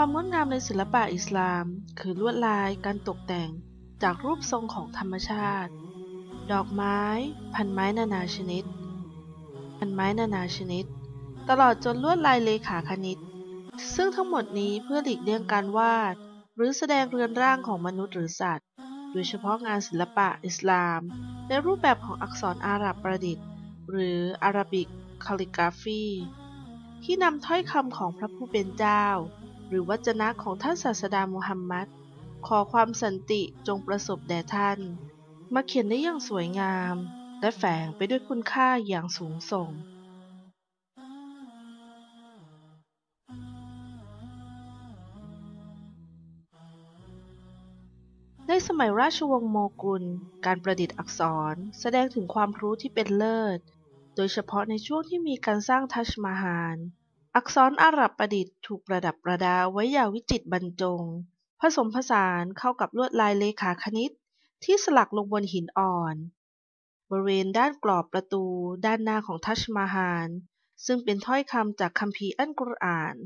ความงดงามในศิลปะอิสลาม คือลวดลายการตกแต่งจากรูปทรงของธรรมชาติ ดอกไม้ พันไม้นานาชนิด พันไม้นานาชนิด ตลอดจนลวดลายเลขาคณิต ซึ่งทั้งหมดนี้เพื่อหลีกเลี่ยงการวาด หรือแสดงเรือนร่างของมนุษย์หรือสัตว์ โดยเฉพาะงานศิลปะอิสลาม ในรูปแบบของอักษรอาหรับประดิษฐ์ หรืออาราบิกคาลิกราฟีที่นำถ้อยคำของพระผู้เป็นเจ้า หรือวจนะของท่านศาสดามุฮัมมัดขอความสันติจงประสบแด่ท่าน มาเขียนได้อย่างสวยงาม และแฝงไปด้วยคุณค่าอย่างสูงส่ง ในสมัยราชวงศ์โมกุล การประดิษฐ์อักษรแสดงถึงความรู้ที่เป็นเลิศ โดยเฉพาะในช่วงที่มีการสร้างทัชมาฮาล อักษรอาหรับประดิษฐ์ถูกประดับประดาไว้อย่างวิจิตรบรรจง ผสมผสานเข้ากับลวดลายเลขาคณิต ที่สลักลงบนหินอ่อน บริเวณด้านกรอบประตูด้านหน้าของทัชมาฮาลซึ่งเป็นถ้อยคำจากคัมภีร์อัลกุรอาน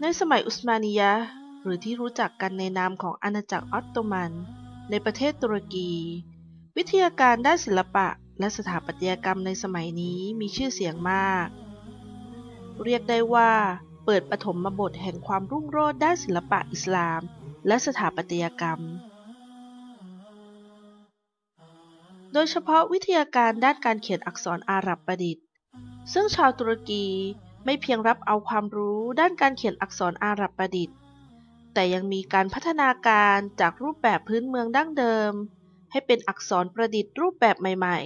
ในสมัยอุสมานียะ หรือที่รู้จักกันในนามของอาณาจักรออตโตมัน ในประเทศตุรกี วิทยาการด้านศิลปะและสถาปัตยกรรมในสมัยนี้มีชื่อเสียงมาก เรียกได้ว่า เปิดปฐมบทแห่งความรุ่งโรจน์ด้านศิลปะอิสลาม และสถาปัตยกรรม โดยเฉพาะวิทยาการด้านการเขียนอักษรอาหรับประดิษฐ์ ซึ่งชาวตุรกีไม่เพียงรับเอาความรู้ด้านการเขียนอักษรอาหรับประดิษฐ์ แต่ยังมีการพัฒนาการจากรูปแบบพื้นเมืองดั้งเดิม ให้เป็นอักษรประดิษฐ์รูปแบบใหม่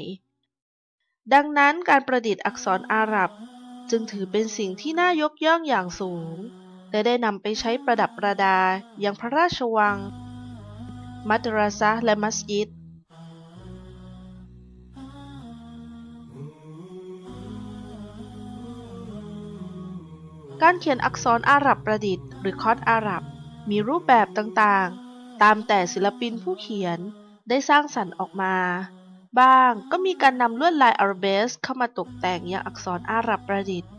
ๆ ดังนั้นการประดิษฐ์อักษรอาหรับ จึงถือเป็นสิ่งที่น่ายกย่องอย่างสูง และได้นำไปใช้ประดับประดาอย่างพระราชวัง มัดราซะและมัสยิดการเขียนอักษรอาหรับประดิษฐ์หรือคอดอาหรับ มีรูปแบบต่างๆ ตามแต่ศิลปินผู้เขียนได้สร้างสรรค์ออกมา บ้างก็มีการนำลวดลายอาราเบสเข้ามาตกแต่งอย่างอักษรอาหรับประดิษฐ์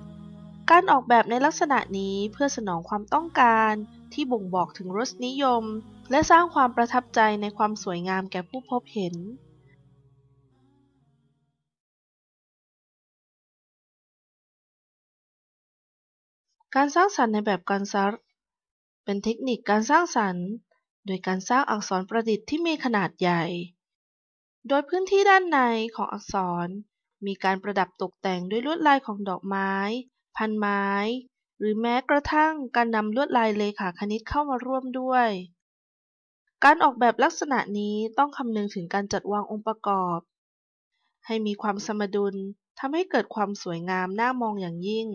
การออกแบบในลักษณะนี้เพื่อสนองความต้องการที่บ่งบอกถึงรสนิยม และสร้างความประทับใจในความสวยงามแก่ผู้พบเห็นการสร้างสรรค์ในแบบการซัร เป็นเทคนิคการสร้างสรรค์ โดยการสร้างอักษรประดิษฐ์ที่มีขนาดใหญ่ โดยพื้นที่ด้านในของอักษร มีการประดับตกแต่งด้วยลวดลายของดอกไม้ พันไม้ หรือแม้กระทั่งการนำลวดลายเลขาคณิตเข้ามาร่วมด้วย การออกแบบลักษณะนี้ต้องคำนึงถึงการจัดวางองค์ประกอบ ให้มีความสมดุลทำให้เกิดความสวยงามน่ามองอย่างยิ่ง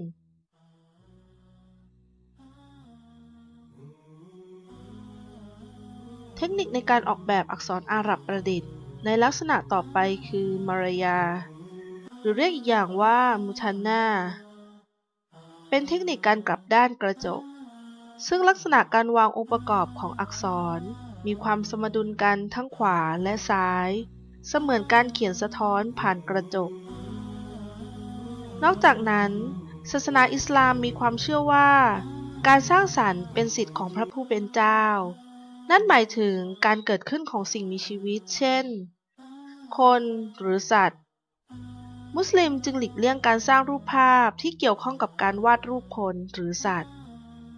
เทคนิคในการออกแบบอักษรอาหรับประดิษฐ์ ในลักษณะต่อไปคือมารยา หรือเรียกอีกอย่างว่ามุทันนาเป็นเทคนิคการกลับด้านกระจก ซึ่งลักษณะการวางองค์ประกอบของอักษร มีความสมดุลกันทั้งขวาและซ้าย เสมือนการเขียนสะท้อนผ่านกระจก นอกจากนั้น ศาสนาอิสลามมีความเชื่อว่า การสร้างสรรค์เป็นสิทธิ์ของพระผู้เป็นเจ้า นั่นหมายถึงการเกิดขึ้นของสิ่งมีชีวิต เช่น คนหรือสัตว์ มุสลิมจึงหลีกเลี่ยงการสร้างรูปภาพที่เกี่ยวข้องกับการวาดรูปคนหรือสัตว์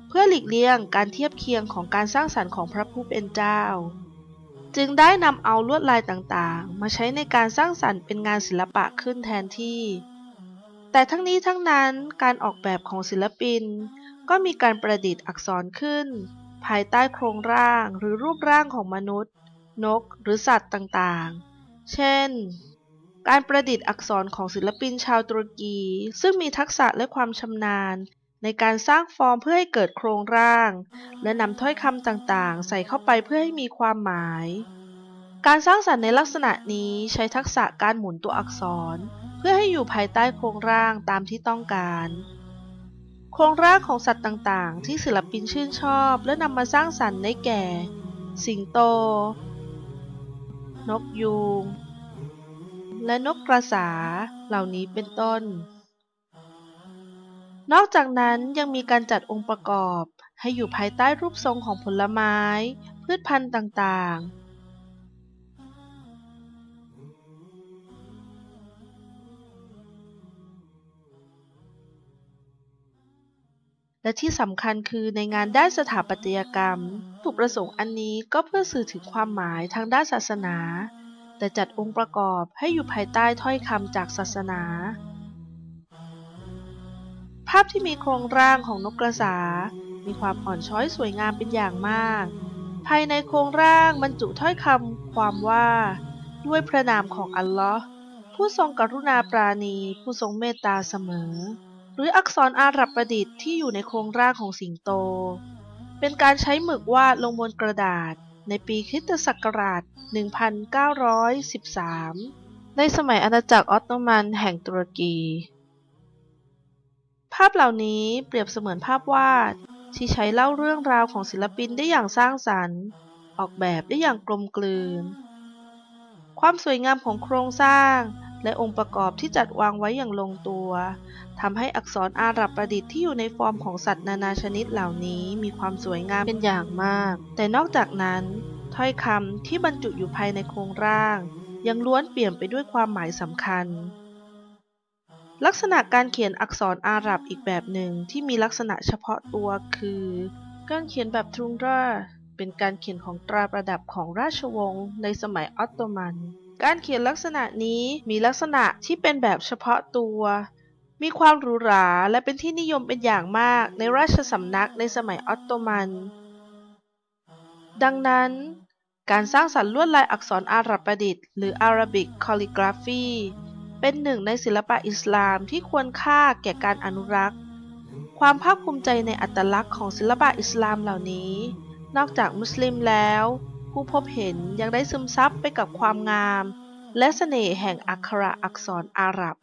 เพื่อหลีกเลี่ยงการเทียบเคียงของการสร้างสรรค์ของพระผู้เป็นเจ้า จึงได้นำเอาลวดลายต่างๆ มาใช้ในการสร้างสรรค์เป็นงานศิลปะขึ้นแทนที่แต่ทั้งนี้ทั้งนั้นการออกแบบของศิลปิน ก็มีการประดิษฐ์อักษรขึ้น ภายใต้โครงร่างหรือรูปร่างของมนุษย์ นก หรือสัตว์ต่างๆ เช่น การประดิษฐ์อักษรของศิลปินชาวตุรกี ซึ่งมีทักษะและความชำนาญ ในการสร้างฟอร์มเพื่อให้เกิดโครงร่าง และนำถ้อยคำต่างๆ ใส่เข้าไปเพื่อให้มีความหมาย การสร้างสรรค์ในลักษณะนี้ใช้ทักษะการหมุนตัวอักษร เพื่อให้อยู่ภายใต้โครงร่างตามที่ต้องการ โครงร่างของสัตว์ต่างๆ ที่ศิลปินชื่นชอบและนำมาสร้างสรรค์ได้แก่ สิงโต นกยูง และนกกระสาเหล่านี้เป็นต้น นอกจากนั้นยังมีการจัดองค์ประกอบให้อยู่ภายใต้รูปทรงของผลไม้ พืชพันธุ์ต่างๆ และที่สำคัญคือในงานด้านสถาปัตยกรรมถูกประสงค์อันนี้ก็เพื่อสื่อถึงความหมายทางด้านศาสนา แต่จัดองค์ประกอบให้อยู่ภายใต้ถ้อยคำจากศาสนา ภาพที่มีโครงร่างของนกกระสา มีความอ่อนช้อยสวยงามเป็นอย่างมาก ภายในโครงร่างบรรจุถ้อยคำความว่า ด้วยพระนามของอัลลอฮ์ผู้ทรงกรุณาปราณี ผู้ทรงเมตตาเสมอ หรืออักษรอาหรับประดิษฐ์ที่อยู่ในโครงร่างของสิงโต เป็นการใช้หมึกวาดลงบนกระดาษ ในปีคริสตศักราช 1913 ในสมัยอาณาจักรออตโตมันแห่งตุรกี ภาพเหล่านี้เปรียบเสมือนภาพวาด ที่ใช้เล่าเรื่องราวของศิลปินได้อย่างสร้างสรรค์ ออกแบบได้อย่างกลมกลืน ความสวยงามของโครงสร้าง และองค์ประกอบที่จัดวางไว้อย่างลงตัวทำให้อักษรอาหรับประดิษฐ์ที่อยู่ในฟอร์มของสัตว์นานาชนิดเหล่านี้มีความสวยงามเป็นอย่างมาก แต่นอกจากนั้น ถ้อยคำที่บรรจุอยู่ภายในโครงร่าง ยังล้วนเปลี่ยมไปด้วยความหมายสำคัญ ลักษณะการเขียนอักษรอาหรับอีกแบบหนึ่งที่มีลักษณะเฉพาะตัวคือ การเขียนแบบทรุงราเป็นการเขียนของตราประดับของราชวงศ์ในสมัยออตโตมัน การเขียนลักษณะนี้มีลักษณะที่เป็นแบบเฉพาะตัว มีความหรูหราและเป็นที่นิยมเป็นอย่างมากในราชสำนักในสมัยออตโตมัน ดังนั้น การสร้างสรรค์ลวดลายอักษรอาหรับประดิษฐ์หรือ Arabic Calligraphy เป็นหนึ่งในศิลปะอิสลามที่ควรค่าแก่การอนุรักษ์ ความภาคภูมิใจในอัตลักษณ์ของศิลปะอิสลามเหล่านี้ นอกจากมุสลิมแล้ว ผู้พบเห็นยังได้ซึมซับไปกับความงาม และเสน่ห์แห่งอักขระอักษรอาหรับ